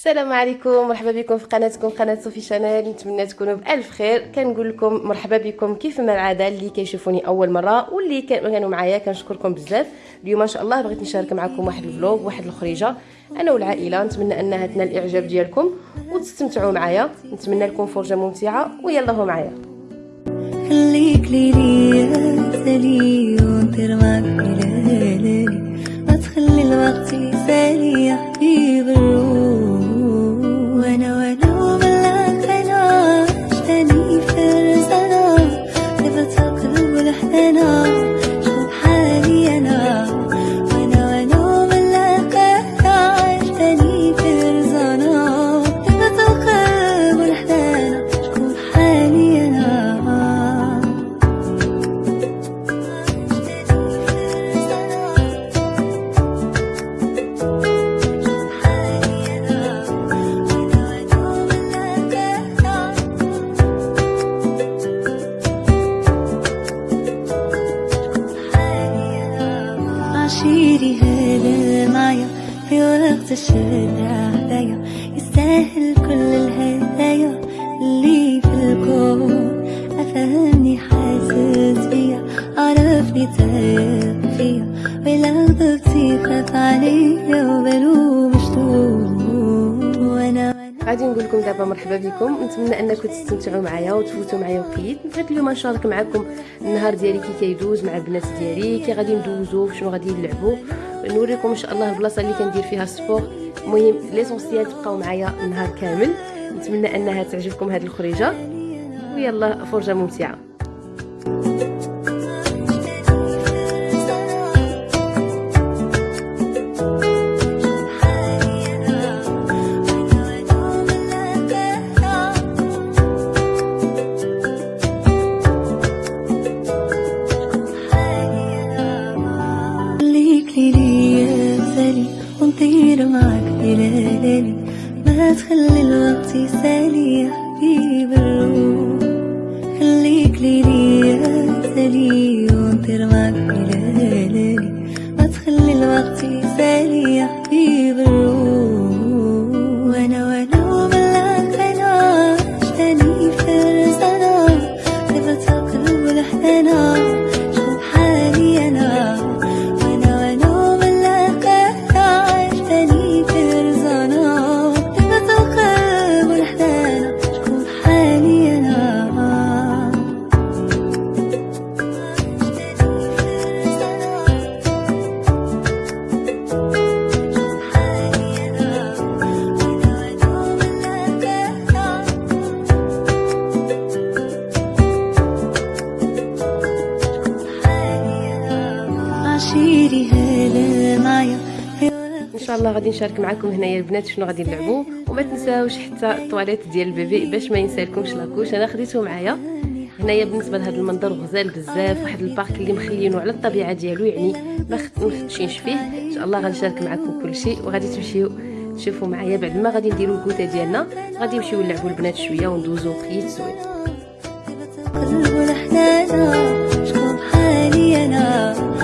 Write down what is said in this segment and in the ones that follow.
السلام عليكم مرحبا بكم في قناتكم قناة صوفي شانيل. نتمنى تكونوا بألف خير. كنقول لكم مرحبا بكم كيف ما العادة اللي كيشوفوني أول مرة واللي كانوا معايا. كنشكركم بزاف. اليوم إن شاء الله بغيت نشارك معكم واحد الفلوغ واحد الخريجة. أنا والعائلة. نتمنى أنها تنال الإعجاب ديالكم وتستمتعوا معايا. نتمنى لكم فرجة ممتعة ويلا هو معايا. خليك ليلي غادي نقول لكم دابا مرحبا بكم. نتمنى أنكم تستمتعوا معايا وتفوتوا معايا وكيد بغيت اليوم نشارك معكم النهار ديالي كي كيدوز مع البنات ديالي كي غادي ندوزو شنو غادي نلعبوا نوريكم إن شاء الله البلاصة اللي كندير فيها ال sport. المهم l'essentiel تبقاو معايا النهار كامل. نتمنى أنها تعجبكم هذه الفرجة. ويلا فرجة ممتعة. شاء الله غادي نشارك معكم هنايا البنات شنو غادي نلعبوا وما تنساوش حتى الطواليت ديال ال bébé باش ما ينسالكمش la couche أنا خديته معايا. هنايا بالنسبة لهذا المنظر غزال بزاف واحد ال parc اللي مخلينه على الطبيعة ديالو يعني ما خدشينش فيه. إن شاء الله غنشارك معكم كل شيء وغادي تمشيو تشوفوا معايا بعد ما غادي نديروا ال goûter ديالنا. غادي نمشيو نلعبوا البنات شوية وندوزو وقيت زوين شكون حالي أنا؟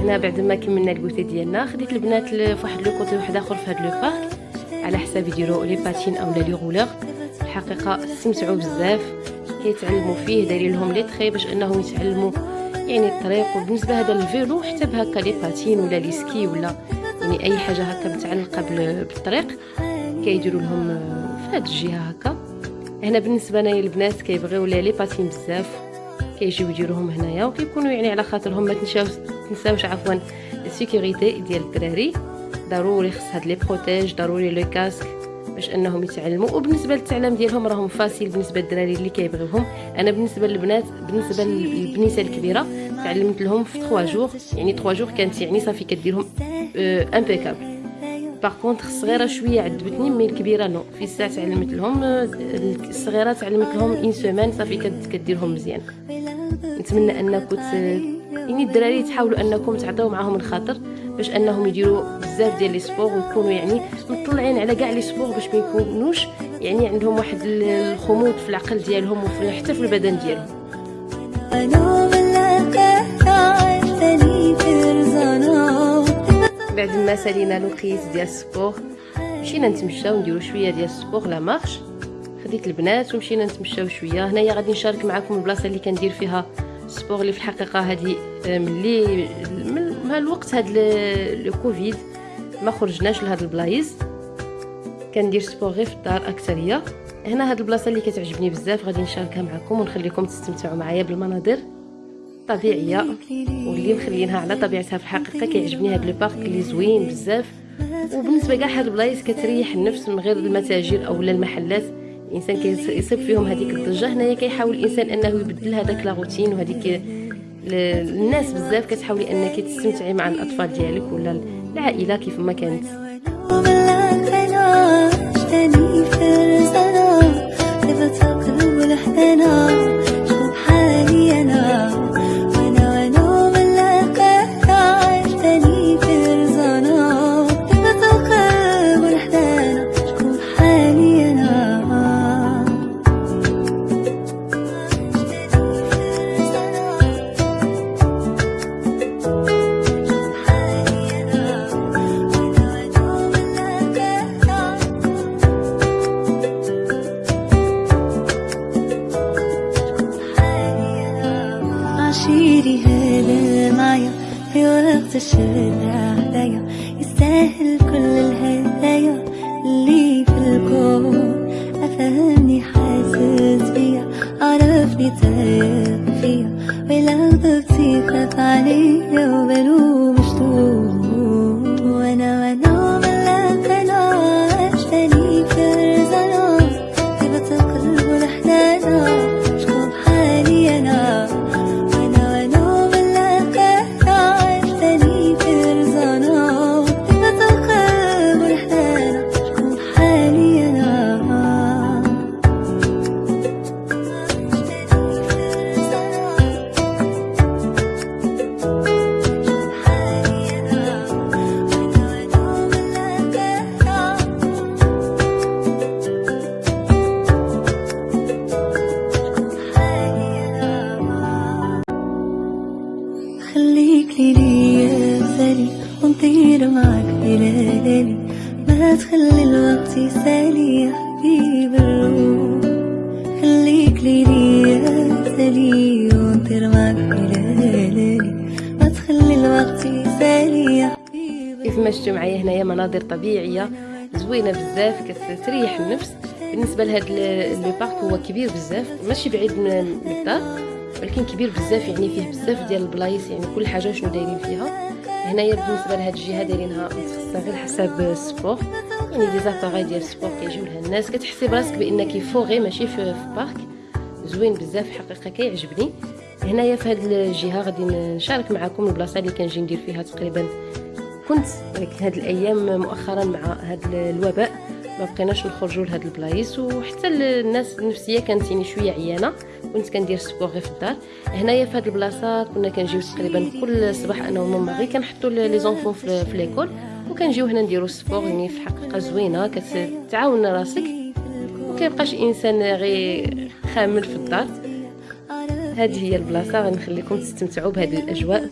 هنا بعد ما كملنا ال goûter ديالنا خديت البنات ل- في واحد le côté واحد اخر هذا le parc. على حساب يديروا les patins أو les rollers. الحقيقة استمتعوا بزاف. كيتعلموا فيه دايرين لهم les traits باش أنهم يتعلموا. يعني الطريق. وبالنسبة هذا ال vélo حتى بهكا les patins ولا les skis ولا يعني أي حاجة هكا متعلقه بال- بالطريق كيديروا لهم آه، هذه الجهه هكا. هنا بالنسبة لنا البنات كيبغيو les patins بزاف كيجيو يديروهم هنايا وكيكونوا يعني على خاطرهم ما تنساوش تنساوش عفوا ال sécurité ديال الدراري. ضروري خص هاد les protèges ضروري le casque باش أنهم يتعلموا. وبالنسبة للتعلم ديالهم راهم facile بالنسبة للدراري اللي كيبغيوهم. أنا بالنسبة للبنات بالنسبة للبنيته الكبيرة تعلمت لهم في 3 jours يعني 3 jours كانت يعني صافي كديرهم impeccable par contre الصغيره شوية عذبتني mais الكبيره non في الساعة تعلمت لهم الصغيره تعلمت لهم une semaine صافي كديرهم مزيان نتمنى انكم يعني الدراري تحاولوا انكم تعطيو معاهم الخاطر باش انهم يديروا بزاف ديال les sports ويكونوا يعني مطلعين على كاع les sports باش ما يكونوش يعني عندهم واحد الخمود في العقل ديالهم وفي حتى في البدن ديالهم بعد ما سالينا لوقيت ديال ال sport. مشينا نتمشاو نديرو شوية ديال ال sport la marche. خديت البنات ومشينا نتمشاو شوية. هنايا غادي نشارك معكم البلاصه اللي كندير فيها ال sport اللي في الحقيقة هذه ملي من الوقت هاد le Covid ما خرجناش لهاد البلايص. كندير sport غير في الدار أكثرية. هنا هاد البلاصة اللي كتعجبني بزاف غادي نشاركها معكم ونخليكم تستمتعوا معايا بالمناظر. طبيعية واللي مخلينها على طبيعتها في الحقيقة كيعجبني هاد le parc اللي زوين بزاف. وبالنسبة كاع هاد البلايص كتريح النفس من غير المتاجر أو المحلات. الإنسان كيصيب فيهم هذيك الضجة. هنايا كيحاول الإنسان أنه يبدل هذاك لا روتين وهذيك الناس بزاف كتحاولي أنك تستمتعي مع الأطفال ديالك ولا العائلة كيف ما كانت الشارع هدايا يستاهل كل الهدايا اللي في الكون. أفهمني حاسس بيا عرفني تايق فيا ولو ضبطي خاف عليا وبلوم مشتوق خليك ليلي يا سالي ونطير معك بليالي ما تخلي الوقت يسالي يا حبيب كيف ما شفتوا معايا هنايا مناظر طبيعية زوينة بزاف كتريح النفس. بالنسبة لهذا le parc هو كبير بزاف ماشي بعيد من الدار ولكن كبير بزاف يعني فيه بزاف ديال البلايص يعني كل حاجة شنو دايرين فيها. هنايا بالنسبة لهاد الجهة دايرينها متخصصة غير حساب ال sport يعني des appareils ديال ال sport كيجيو لها الناس. كتحسي براسك بأنك فوغي ماشي في parc زوين بزاف حقيقة كيعجبني. هنايا في هاد الجهة غادي نشارك معكم البلاصة اللي كنجي ندير فيها تقريبا كنت هاد الأيام مؤخرا مع هاد الوباء ما بقيناش نخرجوا لهاد البلايص وحتى الناس النفسية كانت يعني شوية عيانة. كنت كندير sport غير في الدار. هنايا في هاد البلاصة كنا كنجيو تقريبا كل صباح أنا وماما غير كنحطوا les enfants في, في l'école وكنجيو هنا نديرو سبور يعني في الحقيقة زوينة كتعاون راسك. وكيبقاش إنسان غير خامل في الدار. هذه هي البلاصة غنخليكم تستمتعوا بهذه الأجواء.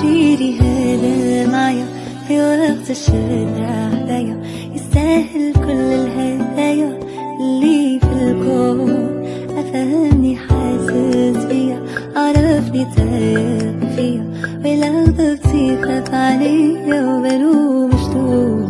عشيري هذا معايا في وقت الشدة هدايا يستاهل كل الهدايا اللي في الكون. أفهمني حاسس بيا عرفني تايه فيا ولو ضبطي خاف عليا وبلو مشتوق.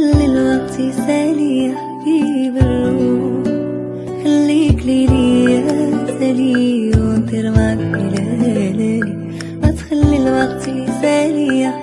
ما تخلي الوقت يسالي يا حبيب الروح خليك ليلي يا سالي ونطير معك ليلي ما تخلي الوقت يسالي يا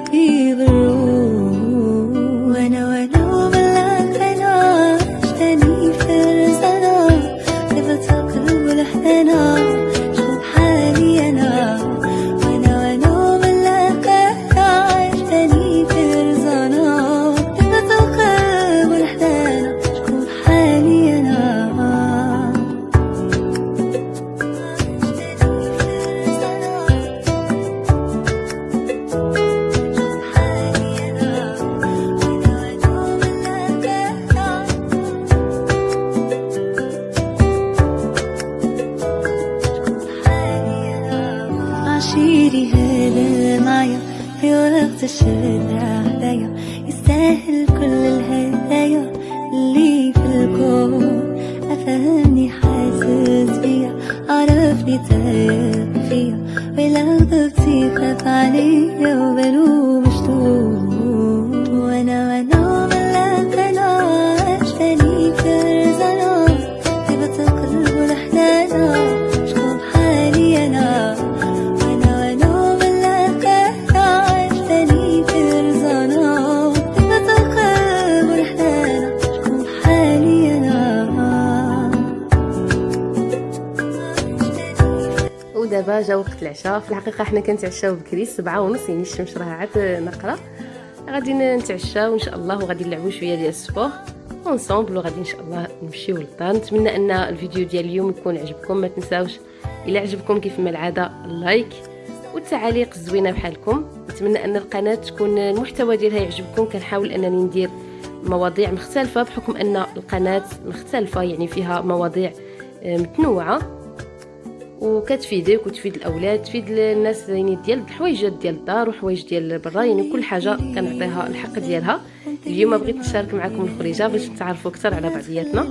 فيا ولو ضبطي خاف عليا وبلو مشتوق ودابا جا وقت العشاء. في الحقيقة حنا كنتعشاو بكري سبعة ونص يعني الشمس راه عاد نقرة. غادي نتعشاو ان شاء الله وغادي نلعبوا شوية ديال ال sport. ensemble وغادي إن شاء الله نمشيو للدار نتمنى أن الفيديو ديال اليوم يكون عجبكم. ما تنساوش إلا عجبكم كيف ما العادة ال like والتعاليق الزوينة بحالكم. نتمنى أن القناة تكون المحتوى ديالها يعجبكم. كنحاول أنني ندير مواضيع مختلفة بحكم أن القناة مختلفة يعني فيها مواضيع متنوعة. وكتفيدك وتفيد الأولاد تفيد الناس يعني ديال الحوايجات ديال الدار وحوايج ديال برا يعني كل حاجة كنعطيها الحق ديالها. اليوم بغيت نشارك معكم الخريجة باش نتعرفوا أكثر على بعضياتنا.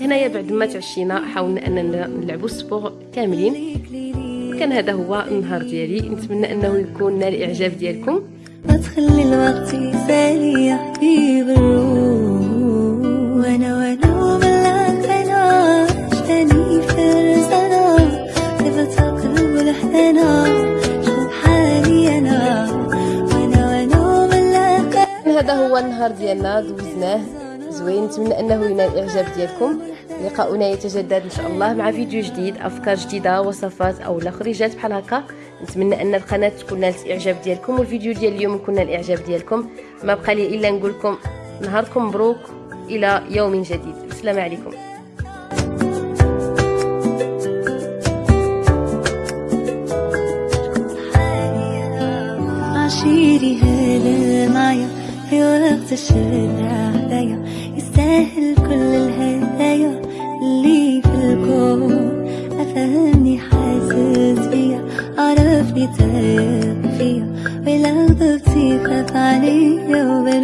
هنايا بعد ما تعشينا حاولنا اننا نلعبوا السبور كاملين. كان هذا هو النهار ديالي. نتمنى أنه يكون نال الإعجاب ديالكم. ما تخلي الوقت يسالي يا حبيب الروح وأنا هذا هو النهار ديالنا دوزناه زوين نتمنى أنه ينال الإعجاب ديالكم. لقاؤنا يتجدد إن شاء الله مع فيديو جديد أفكار جديدة وصفات أو خريجات بحال هكا. نتمنى أن القناة تكون نالت الإعجاب ديالكم والفيديو ديال اليوم يكون نال الإعجاب ديالكم. ما بقى لي إلا نقول لكم نهاركم مبروك إلى يوم جديد. السلام عليكم. معايا في وقت الشارع هدايا يستاهل كل الهدايا اللي في الكون. أفهمني حاسس بيا عرفني تاب فيا ولو ضبطي خاف عليا وبلو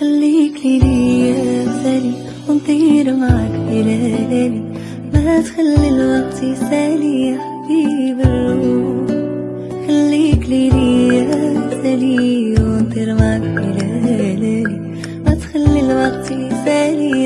خليك لي ليا مثالي ونطير معك معاك بلالي ما تخلي الوقت يسالي يا حبيب الروح. خليك لي ليا مثالي ونطير معك معاك بلالي ما تخلي الوقت يسالي